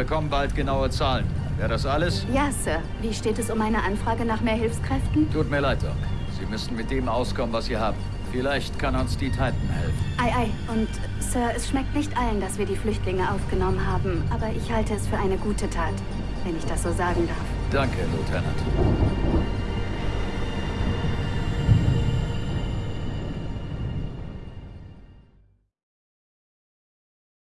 bekommen bald genaue Zahlen. Wäre das alles? Ja, Sir. Wie steht es um eine Anfrage nach mehr Hilfskräften? Tut mir leid, Doc. Sie müssen mit dem auskommen, was Sie haben. Vielleicht kann uns die Titan helfen. Ei, ei. Und, Sir, es schmeckt nicht allen, dass wir die Flüchtlinge aufgenommen haben. Aber ich halte es für eine gute Tat, wenn ich das so sagen darf. Danke, Lieutenant.